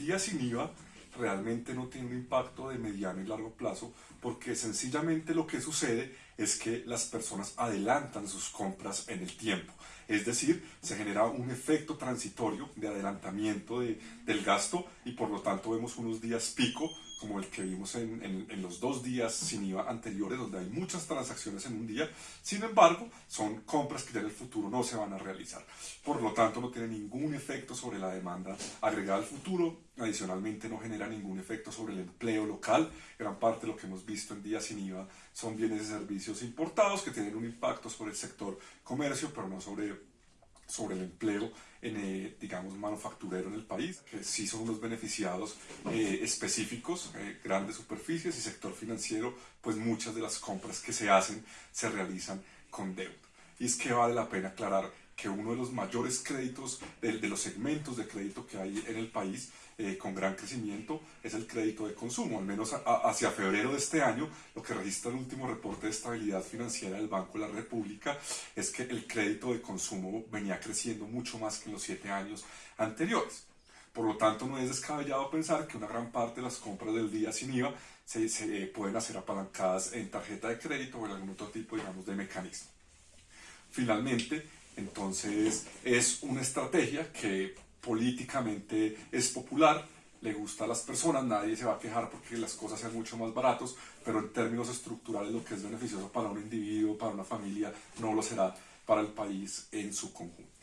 día sin IVA realmente no tiene un impacto de mediano y largo plazo porque sencillamente lo que sucede es que las personas adelantan sus compras en el tiempo. Es decir, se genera un efecto transitorio de adelantamiento de, del gasto y por lo tanto vemos unos días pico como el que vimos en, en, los dos días sin IVA anteriores, donde hay muchas transacciones en un día, sin embargo, son compras que ya en el futuro no se van a realizar. Por lo tanto, no tiene ningún efecto sobre la demanda agregada al futuro, adicionalmente no genera ningún efecto sobre el empleo local, gran parte de lo que hemos visto en días sin IVA son bienes y servicios importados que tienen un impacto sobre el sector comercio, pero no sobre sobre el empleo en, eh, digamos, manufacturero en el país, que sí son unos beneficiados eh, específicos, eh, grandes superficies y sector financiero, pues muchas de las compras que se hacen se realizan con deuda. Y es que vale la pena aclarar que uno de los mayores créditos, de, de los segmentos de crédito que hay en el país, eh, con gran crecimiento es el crédito de consumo. Al menos hacia febrero de este año, lo que registra el último reporte de estabilidad financiera del Banco de la República es que el crédito de consumo venía creciendo mucho más que en los siete años anteriores. Por lo tanto, no es descabellado pensar que una gran parte de las compras del día sin IVA se, se pueden hacer apalancadas en tarjeta de crédito o en algún otro tipo, digamos, de mecanismo. Finalmente, entonces, es una estrategia que políticamente es popular, le gusta a las personas, nadie se va a quejar porque las cosas sean mucho más baratos, pero en términos estructurales lo que es beneficioso para un individuo, para una familia, no lo será para el país en su conjunto.